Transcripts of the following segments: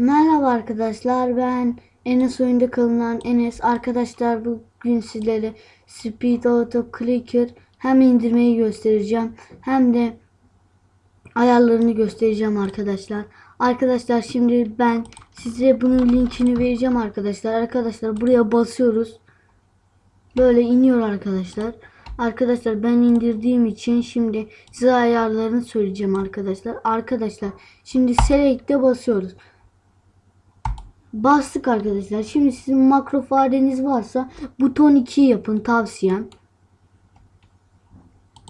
Merhaba arkadaşlar ben Enes oyunda kalınan Enes arkadaşlar bugün sizlere Speed Auto Clicker hem indirmeyi göstereceğim hem de ayarlarını göstereceğim arkadaşlar. Arkadaşlar şimdi ben size bunun linkini vereceğim arkadaşlar. Arkadaşlar buraya basıyoruz. Böyle iniyor arkadaşlar. Arkadaşlar ben indirdiğim için şimdi size ayarlarını söyleyeceğim arkadaşlar. Arkadaşlar şimdi select'e basıyoruz. Bastık arkadaşlar. Şimdi sizin makro fareniz varsa buton 2 yapın tavsiyem.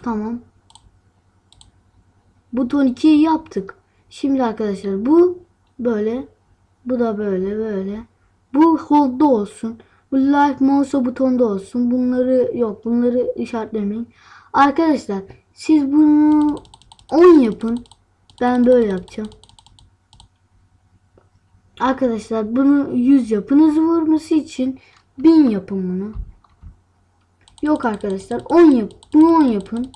Tamam. Buton 2'yi yaptık. Şimdi arkadaşlar bu böyle. Bu da böyle böyle. Bu hold'da olsun. Bu like mouse butonda olsun. Bunları yok. Bunları işaretlemeyin. Arkadaşlar siz bunu 10 yapın. Ben böyle yapacağım. Arkadaşlar bunu 100 yapın. Hızı vurması için 1000 yapın bunu. Yok arkadaşlar 10 yap. Bunu 10 yapın.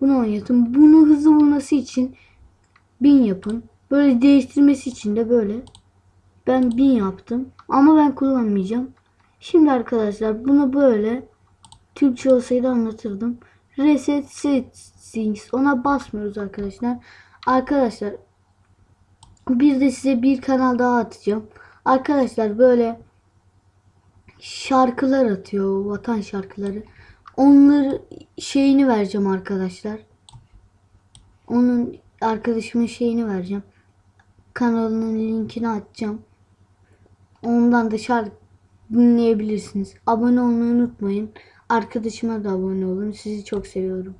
Bunu 10 yapın. Bunu hızlı vurması için 1000 yapın. Böyle değiştirmesi için de böyle. Ben 1000 yaptım. Ama ben kullanmayacağım. Şimdi arkadaşlar bunu böyle Türkçe olsaydı anlatırdım. Reset settings. Ona basmıyoruz arkadaşlar. Arkadaşlar bir de size bir kanal daha atacağım. Arkadaşlar böyle şarkılar atıyor. Vatan şarkıları. Onları şeyini vereceğim arkadaşlar. Onun arkadaşımın şeyini vereceğim. Kanalının linkini atacağım. Ondan da şarkı dinleyebilirsiniz. Abone olmayı unutmayın. Arkadaşıma da abone olun. Sizi çok seviyorum.